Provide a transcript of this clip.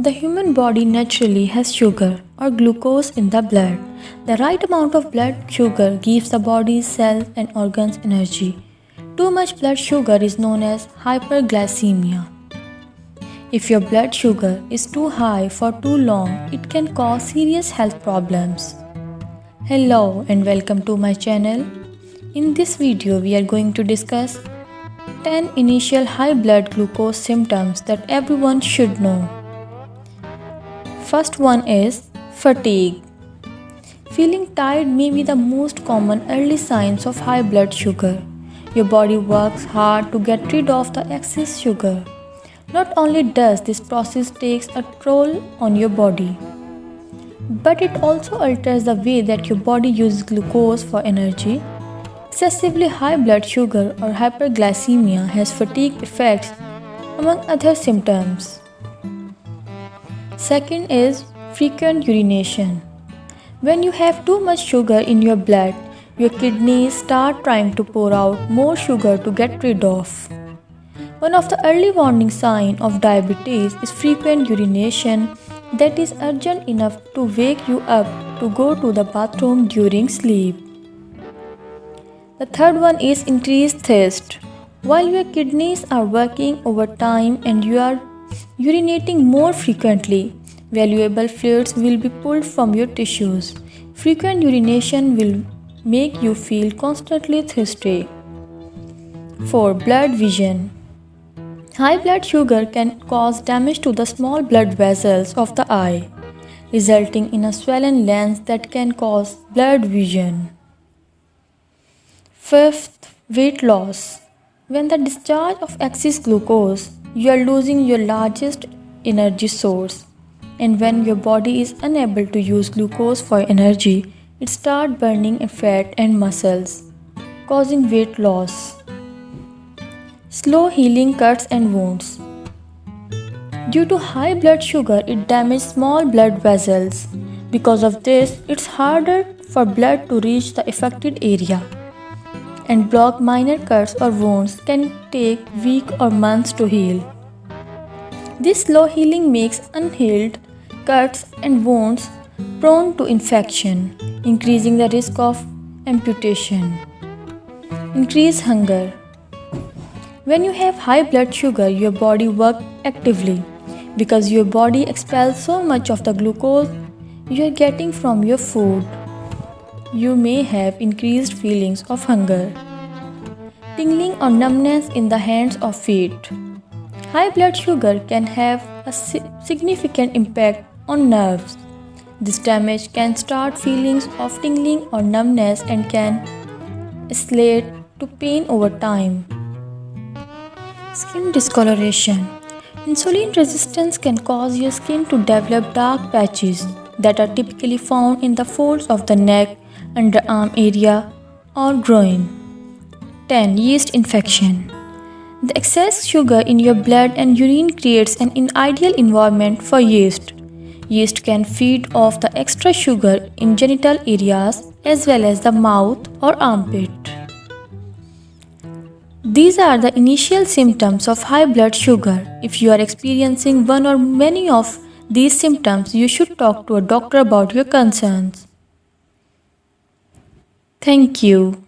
The human body naturally has sugar or glucose in the blood. The right amount of blood sugar gives the body's cells and organs energy. Too much blood sugar is known as hyperglycemia. If your blood sugar is too high for too long, it can cause serious health problems. Hello and welcome to my channel. In this video, we are going to discuss 10 initial high blood glucose symptoms that everyone should know. First one is fatigue. Feeling tired may be the most common early signs of high blood sugar. Your body works hard to get rid of the excess sugar. Not only does this process takes a toll on your body, but it also alters the way that your body uses glucose for energy. Excessively high blood sugar or hyperglycemia has fatigue effects among other symptoms. Second is frequent urination. When you have too much sugar in your blood, your kidneys start trying to pour out more sugar to get rid of. One of the early warning signs of diabetes is frequent urination that is urgent enough to wake you up to go to the bathroom during sleep. The third one is increased thirst. While your kidneys are working overtime and you are urinating more frequently, valuable fluids will be pulled from your tissues. Frequent urination will make you feel constantly thirsty. 4. Blurred vision High blood sugar can cause damage to the small blood vessels of the eye, resulting in a swollen lens that can cause blurred vision. Fifth, weight loss. When the discharge of excess glucose, you are losing your largest energy source. And when your body is unable to use glucose for energy, it starts burning fat and muscles, causing weight loss. Slow healing cuts and wounds. Due to high blood sugar, it damages small blood vessels. Because of this, it's harder for blood to reach the affected area. And block minor cuts or wounds can take weeks or months to heal. This slow healing makes unhealed cuts and wounds prone to infection, increasing the risk of amputation. Increase hunger. When you have high blood sugar, your body works actively because your body expels so much of the glucose you are getting from your food. You may have increased feelings of hunger, tingling or numbness in the hands or feet. High blood sugar can have a significant impact on nerves. This damage can start feelings of tingling or numbness and can escalate to pain over time. Skin discoloration Insulin resistance can cause your skin to develop dark patches that are typically found in the folds of the neck, underarm area, or groin. 10. Yeast infection. The excess sugar in your blood and urine creates an ideal environment for yeast. Yeast can feed off the extra sugar in genital areas as well as the mouth or armpit. These are the initial symptoms of high blood sugar. If you are experiencing one or many of these symptoms, you should talk to a doctor about your concerns. Thank you.